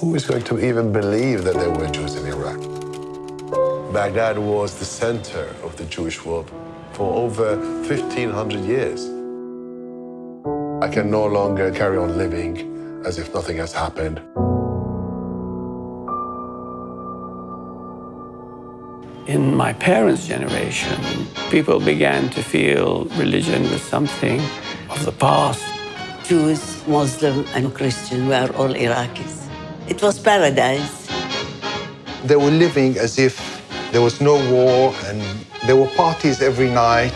Who is going to even believe that there were Jews in Iraq? Baghdad was the center of the Jewish world for over 1,500 years. I can no longer carry on living as if nothing has happened. In my parents' generation, people began to feel religion was something of the past. Jews, Muslim, and Christian were all Iraqis. It was paradise. They were living as if there was no war and there were parties every night.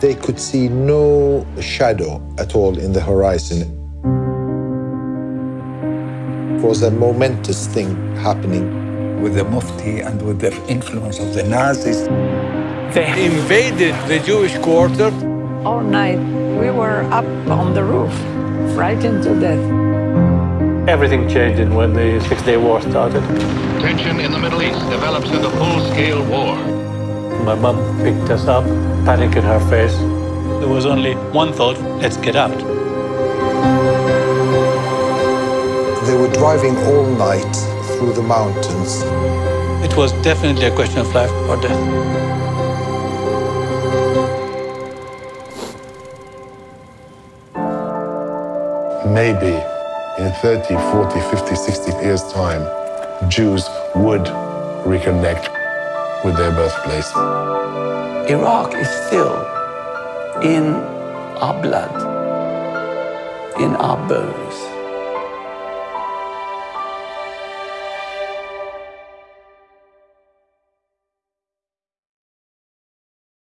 They could see no shadow at all in the horizon. It was a momentous thing happening. With the Mufti and with the influence of the Nazis. They invaded the Jewish quarter. All night we were up on the roof, frightened to death. Everything changed when the Six-Day War started. Tension in the Middle East develops into full-scale war. My mom picked us up, panic in her face. There was only one thought, let's get out. They were driving all night through the mountains. It was definitely a question of life or death. Maybe in 30, 40, 50, 60 years' time, Jews would reconnect with their birthplace. Iraq is still in our blood, in our bones.